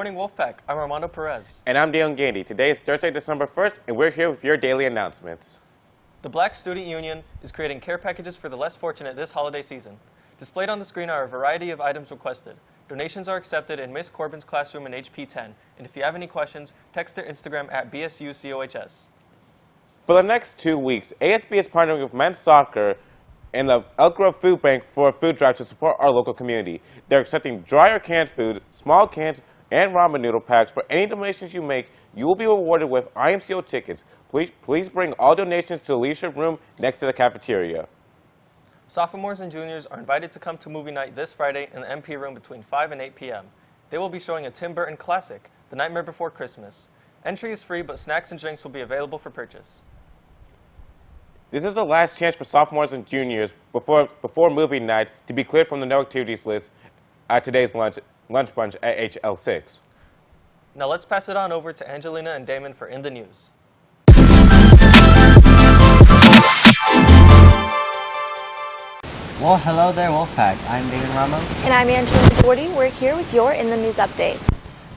Good morning, Wolfpack. I'm Armando Perez. And I'm Dalen Gandy. Today is Thursday, December 1st, and we're here with your daily announcements. The Black Student Union is creating care packages for the less fortunate this holiday season. Displayed on the screen are a variety of items requested. Donations are accepted in Miss Corbin's classroom in HP 10. And if you have any questions, text their Instagram at BSUCOHS. For the next two weeks, ASB is partnering with men's soccer and the Elk Grove Food Bank for a food drive to support our local community. They're accepting dry or canned food, small cans, and ramen noodle packs. For any donations you make, you will be rewarded with IMCO tickets. Please, please bring all donations to the leadership room next to the cafeteria. Sophomores and juniors are invited to come to movie night this Friday in the MP room between 5 and 8 p.m. They will be showing a Tim Burton classic, The Nightmare Before Christmas. Entry is free, but snacks and drinks will be available for purchase. This is the last chance for sophomores and juniors before, before movie night to be cleared from the no activities list at today's lunch, lunch bunch at HL6. Now let's pass it on over to Angelina and Damon for In the News. Well, hello there, Wolfpack. I'm David Ramos. And I'm Angelina Doherty. We're here with your In the News update.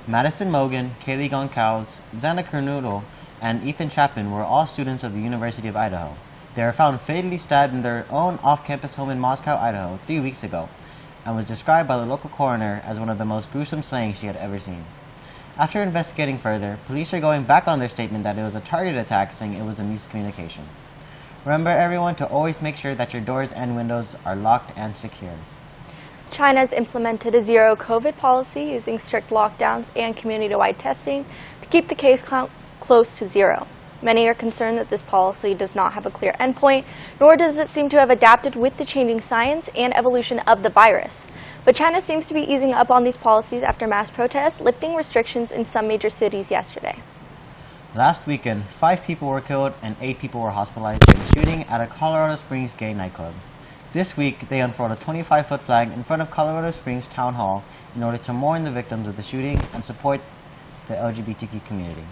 Madison Mogen, Kaylee Goncalves, Xana Kernodle, and Ethan Chapman were all students of the University of Idaho. They were found fatally stabbed in their own off-campus home in Moscow, Idaho, three weeks ago, and was described by the local coroner as one of the most gruesome slayings she had ever seen. After investigating further, police are going back on their statement that it was a targeted attack, saying it was a miscommunication. Remember everyone to always make sure that your doors and windows are locked and secure. China has implemented a zero COVID policy using strict lockdowns and community-wide testing to keep the case count close to zero. Many are concerned that this policy does not have a clear endpoint, nor does it seem to have adapted with the changing science and evolution of the virus. But China seems to be easing up on these policies after mass protests, lifting restrictions in some major cities yesterday. Last weekend, five people were killed and eight people were hospitalized in a shooting at a Colorado Springs gay nightclub. This week, they unfurled a 25-foot flag in front of Colorado Springs Town Hall in order to mourn the victims of the shooting and support the LGBTQ community.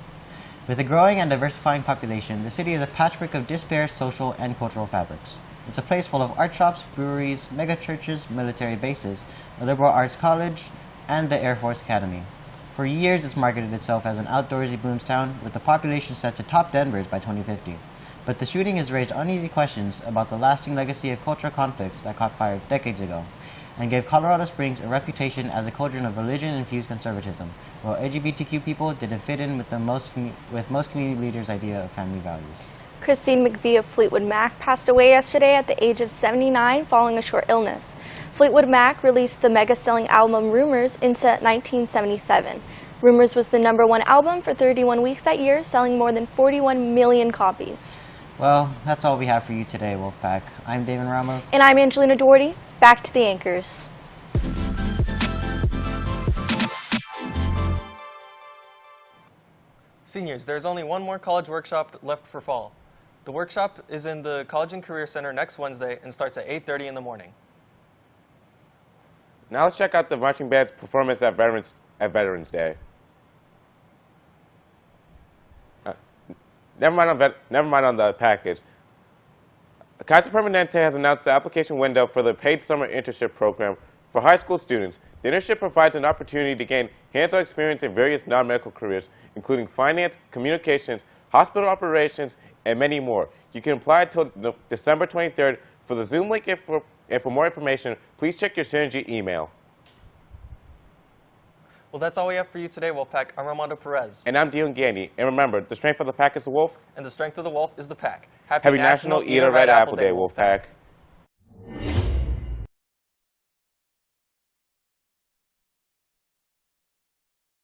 With a growing and diversifying population, the city is a patchwork of disparate social and cultural fabrics. It's a place full of art shops, breweries, mega churches, military bases, a liberal arts college, and the Air Force Academy. For years, it's marketed itself as an outdoorsy booms town, with the population set to top Denver's by 2050. But the shooting has raised uneasy questions about the lasting legacy of cultural conflicts that caught fire decades ago, and gave Colorado Springs a reputation as a cauldron of religion-infused conservatism, while LGBTQ people didn't fit in with, the most with most community leaders' idea of family values. Christine McVie of Fleetwood Mac passed away yesterday at the age of 79 following a short illness. Fleetwood Mac released the mega-selling album Rumours in 1977. Rumours was the number one album for 31 weeks that year, selling more than 41 million copies. Well, that's all we have for you today, Wolfpack. I'm David Ramos. And I'm Angelina Doherty. Back to the anchors. Seniors, there's only one more college workshop left for fall. The workshop is in the College and Career Center next Wednesday and starts at 8.30 in the morning. Now let's check out the marching band's performance at Veterans, at Veterans Day. Never, mind on vet, never mind on the package. Kaiser Permanente has announced the application window for the paid summer internship program for high school students. The internship provides an opportunity to gain hands-on experience in various non-medical careers, including finance, communications, hospital operations, and many more. You can apply until December 23rd for the Zoom link and for, and for more information, please check your Synergy email. Well, that's all we have for you today, Wolfpack. I'm Armando Perez. And I'm Dion Gandy. And remember, the strength of the pack is the wolf. And the strength of the wolf is the pack. Happy, Happy National, National Eat a Red, Red Apple Day, Wolfpack. Wolfpack.